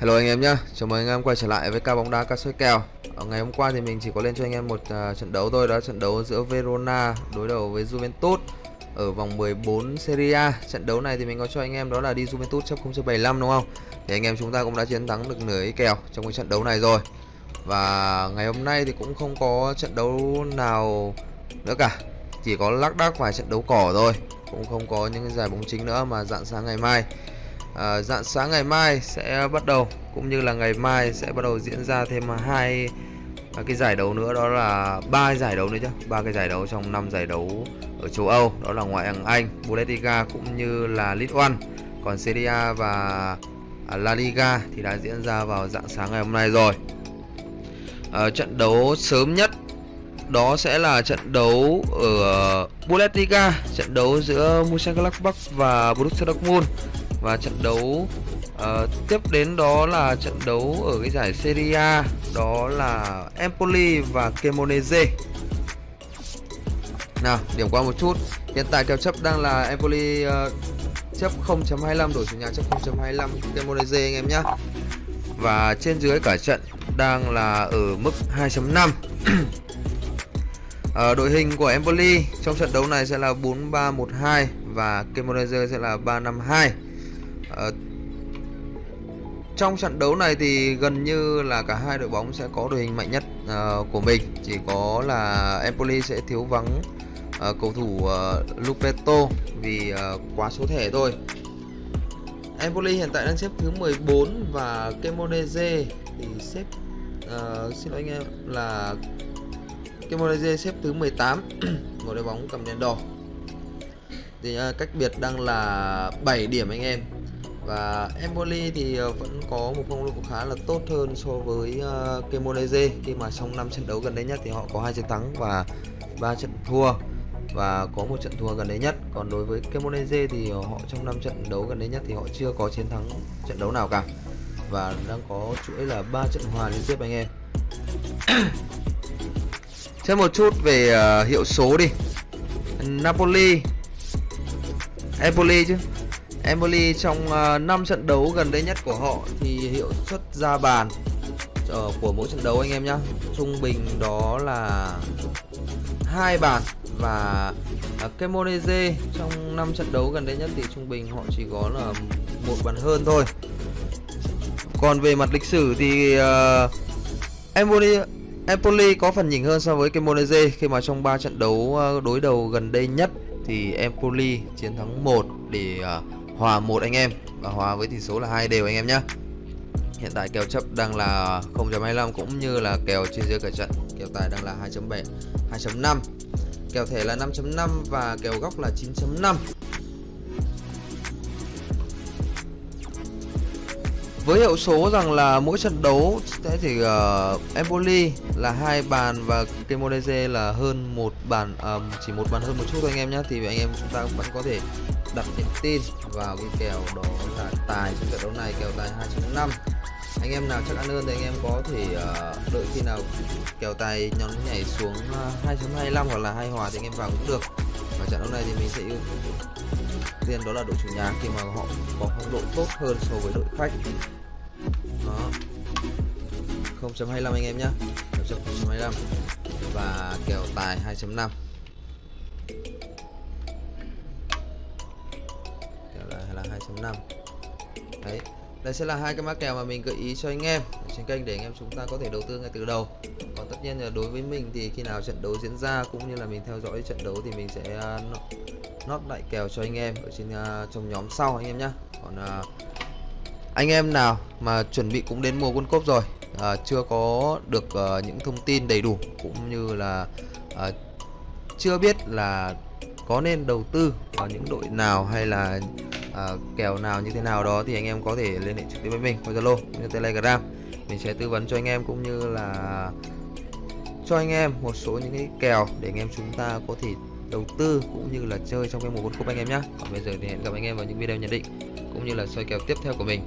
Hello anh em nhé, chào mừng anh em quay trở lại với ca bóng đá ca soi kèo. Ở Ngày hôm qua thì mình chỉ có lên cho anh em một uh, trận đấu thôi Đó trận đấu giữa Verona đối đầu với Juventus Ở vòng 14 Serie A. Trận đấu này thì mình có cho anh em đó là đi Juventus chấp 0.75 đúng không? Thì anh em chúng ta cũng đã chiến thắng được nửa ý kèo trong cái trận đấu này rồi. Và ngày hôm nay thì cũng không có trận đấu nào nữa cả. Chỉ có lác đác vài trận đấu cỏ thôi. Cũng không có những cái giải bóng chính nữa mà dạng sáng ngày mai à, dạng sáng ngày mai sẽ bắt đầu cũng như là ngày mai sẽ bắt đầu diễn ra thêm hai à, cái giải đấu nữa đó là ba giải đấu nữa chứ ba cái giải đấu trong năm giải đấu ở châu Âu đó là ngoại hạng Anh Bundesliga cũng như là League One. Còn Serie A và à, La Liga thì đã diễn ra vào dạng sáng ngày hôm nay rồi. À, trận đấu sớm nhất đó sẽ là trận đấu ở Bundesliga trận đấu giữa Mönchengladbach và Borussia Dortmund và trận đấu uh, tiếp đến đó là trận đấu ở cái giải Serie A đó là Empoli và Cremonese. Nào điểm qua một chút. Hiện tại kèo chấp đang là Empoli uh, chấp 0.25 đổi chủ nhà chấp 0.25 Cremonese anh em nhé và trên dưới cả trận đang là ở mức 2.5 ờ, đội hình của Empoli trong trận đấu này sẽ là 4-3-1-2 và Cremonese sẽ là 3-5-2 à, trong trận đấu này thì gần như là cả hai đội bóng sẽ có đội hình mạnh nhất uh, của mình. Chỉ có là Empoli sẽ thiếu vắng uh, cầu thủ uh, Lupeto vì uh, quá số thẻ thôi. Empoli hiện tại đang xếp thứ 14 và Cremonese thì xếp uh, xin lỗi anh em là Cremonese xếp thứ 18 một đội bóng cầm đèn đỏ. Thì uh, cách biệt đang là 7 điểm anh em và Empoli thì ờ, vẫn có một phong độ khá là tốt hơn so với uh, Cremonese. Khi mà trong 5 trận đấu gần đây nhất thì họ có hai trận thắng và ba trận thua. Và có một trận thua gần đây nhất. Còn đối với Cremonese thì họ trong 5 trận đấu gần đây nhất thì họ chưa có chiến thắng trận đấu nào cả. Và đang có chuỗi là ba trận hòa liên tiếp anh em. Xem một chút về uh, hiệu số đi. Napoli. Empoli chứ. Empoli trong ờ, uh, 5 trận đấu gần đây nhất của họ thì hiệu suất ra bàn uh, của mỗi trận đấu anh em nhá. Trung bình đó là hai bàn và ờ, uh, Kemoneze trong 5 trận đấu gần đây nhất thì trung bình họ chỉ có là một bàn hơn thôi. Còn về mặt lịch sử thì uh, Empoli Empoli có phần nhỉnh hơn so với kemoneze khi mà trong 3 trận đấu đối đầu gần đây nhất thì Empoli chiến thắng 1 để uh, hòa một anh em. Và hòa với tỷ số là hai đều anh em nhé hiện tại kèo chấp đang là 0.25 cũng như là kèo trên dưới cả trận. Kèo tài đang là 2.7 2.5 kèo thẻ là 5.5 và kèo góc là 9.5 với hiệu số rằng là mỗi trận đấu sẽ thì uh, ờ, Empoli là hai bàn và Cremonese là hơn một bàn um, chỉ một bàn hơn một chút thôi anh em nhé thì anh em chúng ta vẫn có thể đặt niềm tin vào cái kèo đó là tài trong trận đấu này kèo tài 2.5 anh em nào chắc ăn hơn thì anh em có thể uh, đợi khi nào kèo tài nhón nhảy xuống ờ, uh, 2.25 hoặc là hai hòa thì anh em vào cũng được. Và trận đấu này thì mình sẽ ưu tiên đó là đội chủ nhà khi mà họ có phong độ tốt hơn so với đội khách. Đó. 0.25 anh em nhé 0.25 và kèo tài 2.5 2.5 đấy đây sẽ là hai cái mã kèo mà mình gợi ý cho anh em trên kênh để anh em chúng ta có thể đầu tư ngay từ đầu. Còn tất nhiên là đối với mình thì khi nào trận đấu diễn ra cũng như là mình theo dõi trận đấu thì mình sẽ à, nót lại kèo cho anh em ở trên à, trong nhóm sau anh em nhé còn à, anh em nào mà chuẩn bị cũng đến mùa World Cup rồi à, chưa có được uh, những thông tin đầy đủ cũng như là uh, chưa biết là có nên đầu tư vào những đội nào hay là à, kèo nào như thế nào đó thì anh em có thể liên hệ trực tiếp với mình qua Zalo như Telegram mình sẽ tư vấn cho anh em cũng như là cho anh em một số những cái kèo để anh em chúng ta có thể đầu tư cũng như là chơi trong cái mùa World Cup anh em nhé. Còn bây giờ thì hẹn gặp anh em vào những video nhận định cũng như là soi kèo tiếp theo của mình.